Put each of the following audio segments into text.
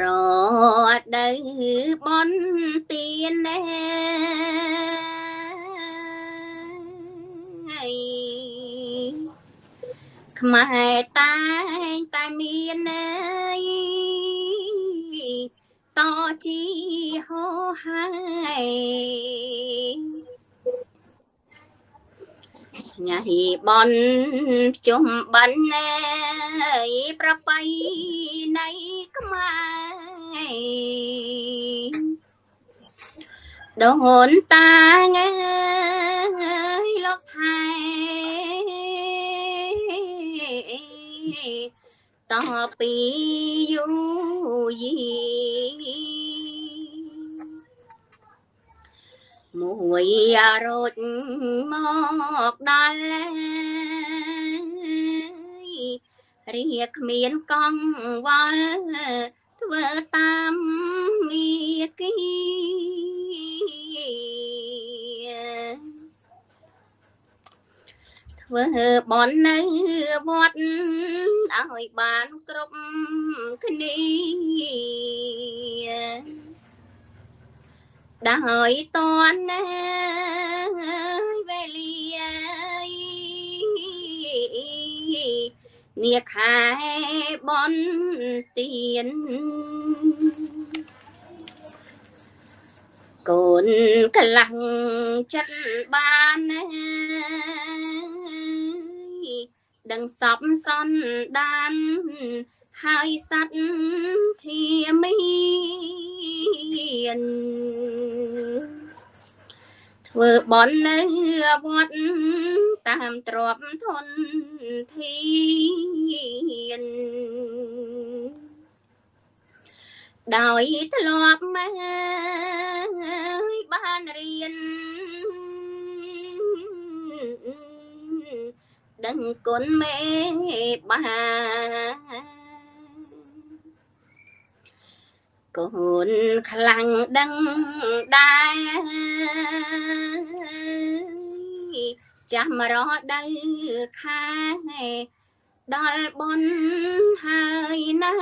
រត់ទៅបនទៀនណែខ្មែរតែងតែមានណែតជីហោហើយ ថ្ងៃបនជុំបិណ្ឌប្របៃនៃខ្មែរដូនតាងើយលោកថែតពីយូយី មួយរត់មកដល់រាគ្មានកង្វល់ធ្វើតាមមីគីធ្វើបននៅវត្តឲ្យបានគ្រប់គ្នា ដោយតនណាវេលានាខែបនទៀនកូនខ្លាំងចិត្តបានដឹងសពសន្តានហើយសัตว์ធាមាន ធ្វើបន់នៅវត្តតាមទ្របធនធានដោយធ្លាប់មកបានរៀនដឹងគុណមេបា កូនខ្លាំងដឹងដែរចាំរដៅខាដល់បនហើយណា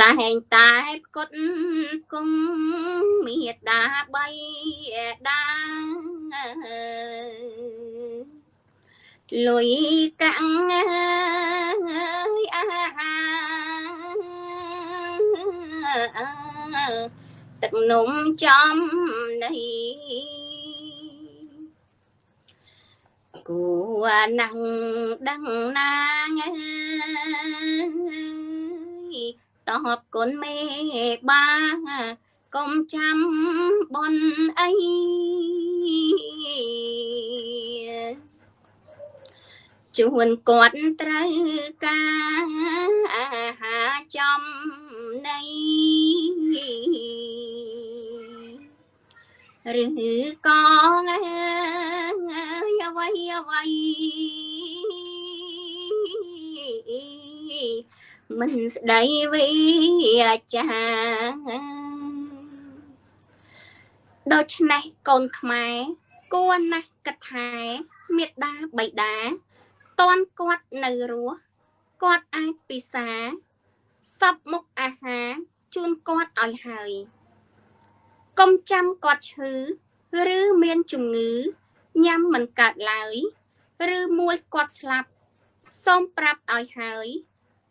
តែងតែផ្គត់គុំមេដាបៃដា លុយកាំងអាហាទឹកនំចំនៃគួណាំងដឹងណាងតបគុណមេបាកុំចាំបនអី ជួនគាត់ត្រូវការអាហារចំណីឬក៏អ្វីអ្វីមិនស្ដីវិចាដូច្នេះកូនខ្មែរគួរណាស់កថាមេត្តាបៃតា តន់គាត់នៅរស់គាត់អាចពិសាសពមុខអាហារជូនគាត់ឲ្យហើយកុំចាំគាត់ឈឺឬមានជំងឺញ៉ាំមិនកើតឡើយ ឬមួយគាត់ស្លាប់សូមប្រាប់ឲ្យហើយ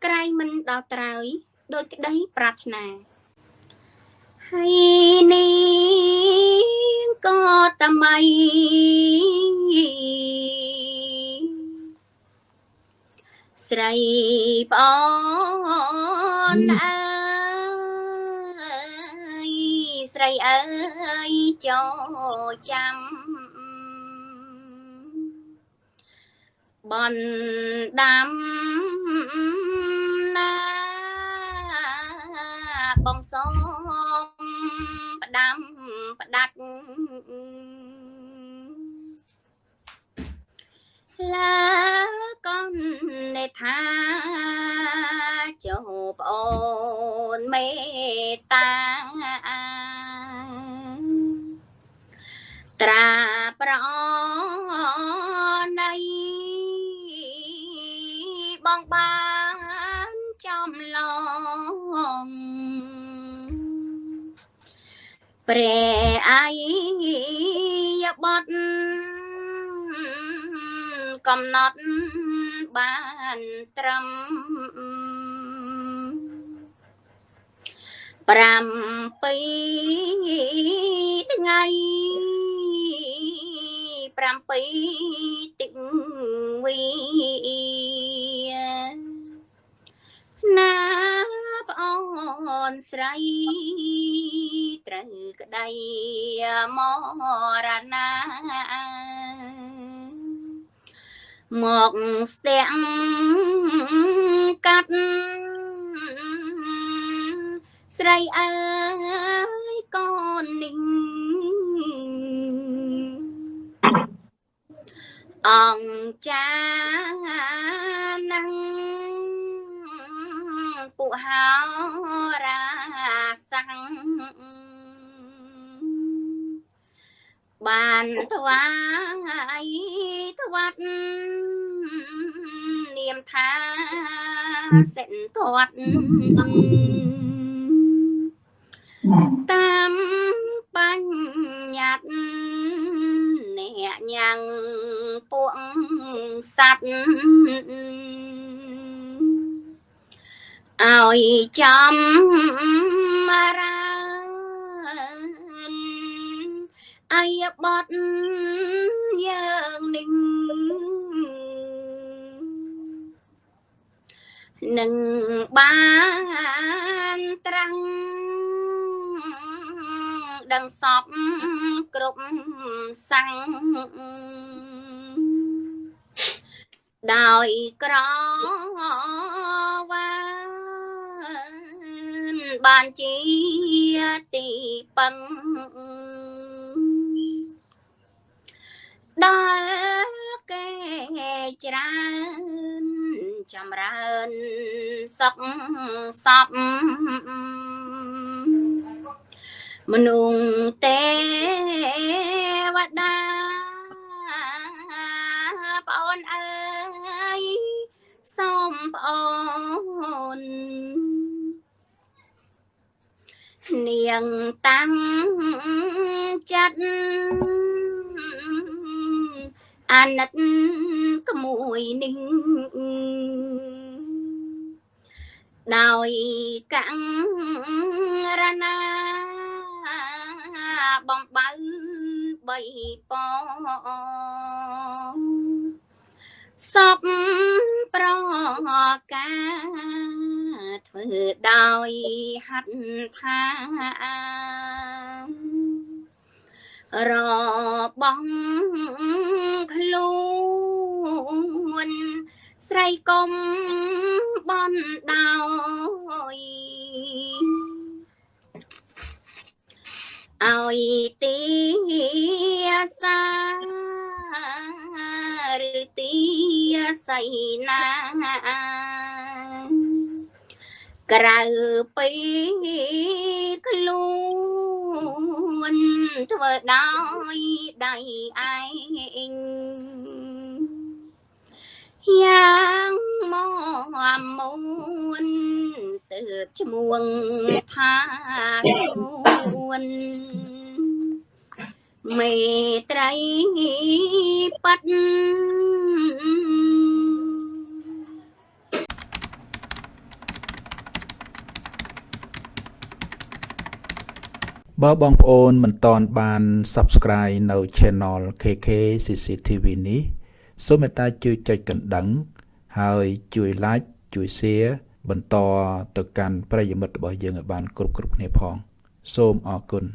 ក្រែងមិនដល់ត្រើយដោយក្តីប្រាថ្នាហើយនេះក៏តាមៃ ស្រីប្អូនអើយស្រីអើយចូលចាំបនដាំណាបងសូមផ្ដាំផ្ដាច់ឡា តាត្រាប្រណីបងបានចំឡងព្រះអាយបត់កំណត់បានត្រឹម 7ថ្ងៃ7ទឹកវីណាប្អូនស្រីត្រូវក្តីមរណាមកស្ទាំងកាត់ ស្រីអើយកូននេះអង្គចាណាំងពុហោរាសាំងបានថ្វាយថ្វាត់នាមថាសិនធាត់ តាមបញ្ញត្តិអ្នកញ៉ាំងពួកសัตว์ឲ្យចំរានអាយបត់យើងនឹងនឹងបានត្រាំង ដឹងសពគ្រប់សាំងដោយក្រវ៉ានបានជាទីពឹងដល់គេច្រើនចម្រើនសុខសព មនុស្សទេវតាប្អូនអើយសូមប្អូននាងតាំងចិត្តអាណិតក្មួយនេះដោយកាំងរណា បំបៅបីពសពប្រកាធ្វើដោយហាត់ថារបស់ខ្លួនស្រីកុំបនដោយ ឲ្យទីសាឬទីសៃណាក្រៅពីខ្លួនធ្វើដោយដៃឯងយ៉ាងមកមុន ទើបឈ្មោះថានួនមេត្រីប៉ាត់បើបងប្អូនមិនតន់បាន Subscribe នៅ Channel KK CCTV នេះសូមមេត្តាជួយចុចកណ្ដឹង ហើយជួយ Like ជួយ Share បន្តទៅកាន់ប្រិយមិត្តរបស់យើងឲ្យបានគ្រប់គ្រប់គ្នាផង សូមអរគុណ